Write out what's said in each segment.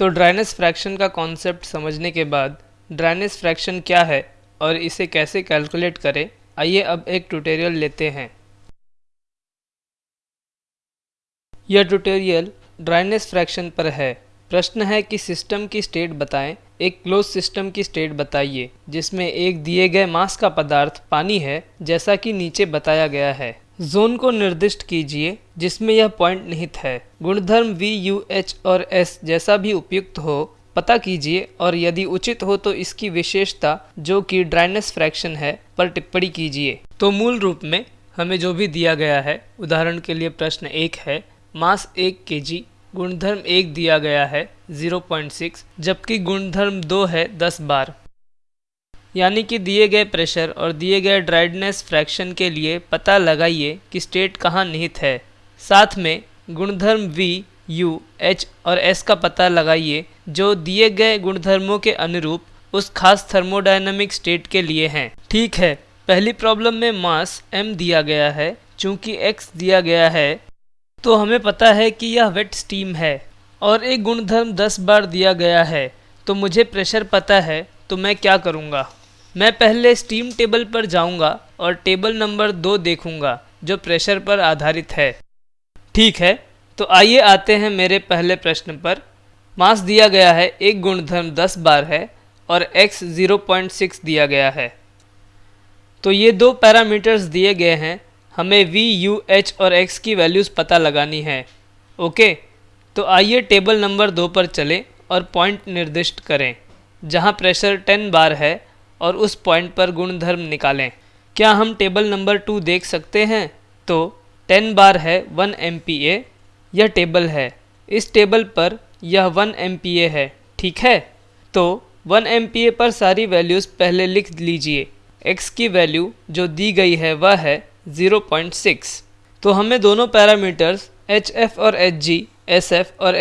तो dryness fraction का concept समझने के बाद ड्राइनेस फ्रैक्शन क्या है और इसे कैसे कैलकुलेट करें? आइए अब एक ट्यूटोरियल लेते हैं। यह ट्यूटोरियल ड्राइनेस फ्रैक्शन पर है। प्रश्न है कि सिस्टम की स्टेट बताएँ। एक क्लोज सिस्टम की स्टेट बताइए, जिसमें एक दिए गए मास का पदार्थ पानी है, जैसा कि नीचे बताया गया है। जोन को निर्दिष्ट कीजिए, जिसमें यह पॉइंट निहित है। गुणधर्म वी यू एच और एस जैसा भी उपयुक्त हो, पता कीजिए और यदि उचित हो तो इसकी विशेषता, जो कि ड्राइनेस फ्रैक्शन है, पर टिप्पणी कीजिए। तो मूल रूप में, हमें जो भी दिया गया है, उदाहरण के लिए प्रश्न एक है, मास एक के जी गुणधर्म एक दिया गया है 0.6 जबकि गुणधर्म दो है 10 बार। यानी कि दिए गए प्रेशर और दिए गए ड्राइडनेस फ्रैक्शन के लिए पता लगाइए कि स्टेट कहाँ निहित है। साथ में गुणधर्म वी यू एच और एस का पता लगाइए, जो दिए गए गुणधर्मों के अनुरूप उस खास थर्मोडायनामिक स्टेट के लिए हैं। ठीक है, पहली प्रॉब्लम में मास m दिया गया है, चूँकि x दिया गया है तो हमें पता है कि यह वेट स्टीम है, और एक गुणधर्म 10 बार दिया गया है तो मुझे प्रेशर पता है तो मैं क्या करूँगा? मैं पहले स्टीम टेबल पर जाऊँगा और टेबल नंबर दो देखूँगा जो प्रेशर पर आधारित है। ठीक है तो आइए आते हैं मेरे पहले प्रश्न पर। मास दिया गया है एक गुणधर्म 10 बार है और x 0.6 दिया गया है। तो ये दो पैरामीटर्स दिए गए हैं हमें v, u, h और x की वैल्यूज़ पता लगानी है। ओके तो आइए टेबल नंबर दो पर चलें और पॉइंट निर्दिष्ट करें जहाँ प्रेशर 10 बार है और उस पॉइंट पर गुणधर्म निकालें। क्या हम टेबल नंबर टू देख सकते हैं? तो टेन बार है वन एम यह टेबल है। इस टेबल पर यह वन एम है, ठीक है? तो वन एम पर सारी वैल्यूज़ पहले लिख लीजिए। X की वैल्यू जो दी गई है, वह है 0.6 तो हमें दोनों पैरामीटर्स एफ़ और एस एफ़ और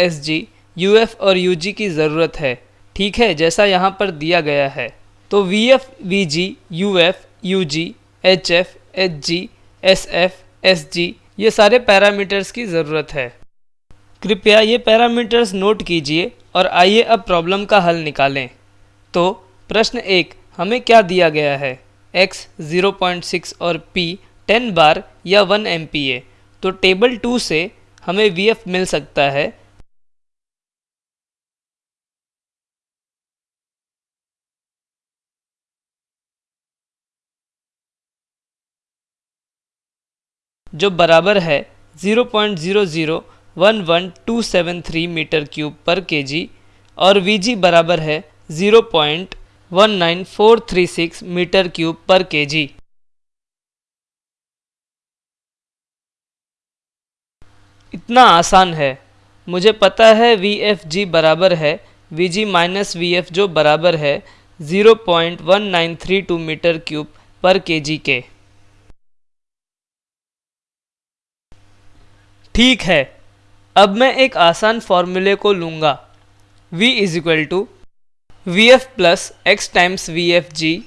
यू एफ़ और जी की ज़रूरत है, ठीक है? जैसा यहाँ पर दिया गया है। तो V F V G U F U G H F H G S F S G ये सारे पैरामीटर्स की ज़रूरत है। कृपया ये पैरामीटर्स नोट कीजिए और आइए अब प्रॉब्लम का हल निकालें। तो प्रश्न एक, हमें क्या दिया गया है? X 0.6 और p 10 बार या 1 एम तो टेबल टू से हमें vf मिल सकता है। जो बराबर है 0.0011273 मीटर क्यूब पर केजी और Vg बराबर है 0.19436 मीटर क्यूब पर केजी इतना आसान है। मुझे पता है वी एफ़ जी बराबर है V G minus V F जो बराबर है 0.1932 मीटर क्यूब पर केजी के। ठीक है, अब मैं एक आसान फॉर्मूले को लूँगा। V is equal to V F plus X times V F G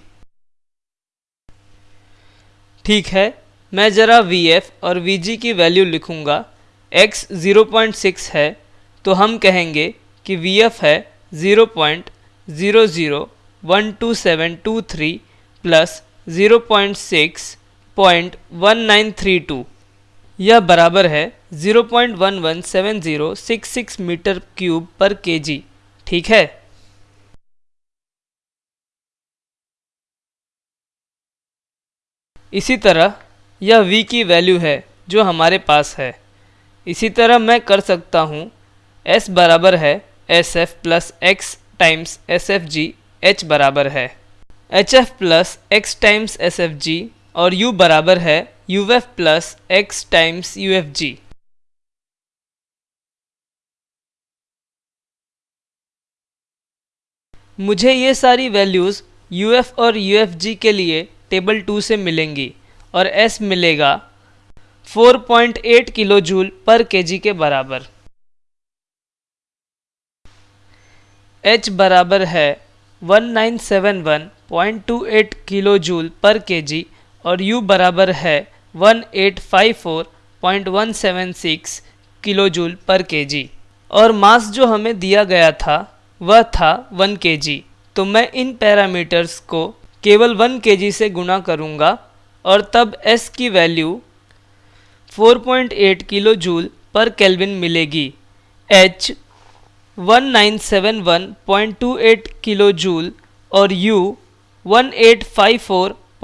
ठीक है, मैं ज़रा वी एफ़ और वी जी की वैल्यू लिखूँगा। X 0.6 है तो हम कहेंगे कि वी एफ़ है 0.001272 प्लस 0.6.1932 यह बराबर है 0.117066 मीटर क्यूब पर केजी। ठीक है? इसी तरह, यह v की वैल्यू है, जो हमारे पास है। इसी तरह मैं कर सकता हूँ, s बराबर है S F plus X times S F G H बराबर है। H F plus X times S F G और u बराबर है X times U F G मुझे ये सारी वैल्यूज़ एफ़ और जी के लिए टेबल टू से मिलेंगी और एस मिलेगा 4.8 किलो जूल पर केजी के बराबर। H बराबर है 1971.28 किलो जूल पर केजी और U बराबर है 1854.176 किलो जूल पर केजी और मास जो हमें दिया गया था, वह था वन के तो मैं इन पैरामीटर्स को केवल वन के से गुणा करूँगा और तब S की वैल्यू 4.8 किलो जूल पर केल्विन मिलेगी. H 1971.28 किलो जूल और U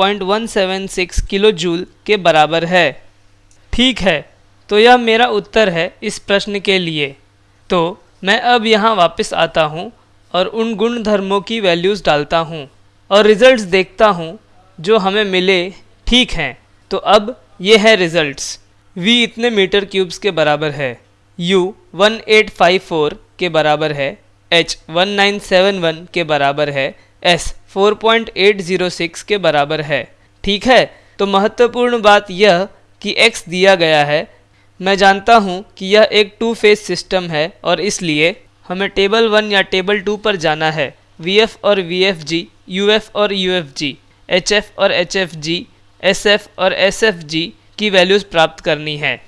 1854.176 किलो जूल के बराबर है। ठीक है तो यह मेरा उत्तर है इस प्रश्न के लिए। तो मैं अब यहाँ वापस आता हूँ और उन गुणधर्मों की वैल्यूज़ डालता हूँ और रिजल्ट्स देखता हूँ जो हमें मिले। ठीक हैं तो अब ये है रिजल्ट्स v इतने मीटर क्यूब्स के बराबर है। U 1854 के बराबर है। H 1971 के बराबर है। S 4.806 के बराबर है। ठीक है? तो महत्वपूर्ण बात यह कि x दिया गया है। मैं जानता हूँ कि यह एक टू फ़ेज़ सिस्टम है और इसलिए हमें टेबल वन या टेबल टू पर जाना है। वी एफ़ और V F G U F और U F G H F और H F G S F और एस एफ़ जी की वैल्यूज़ प्राप्त करनी है।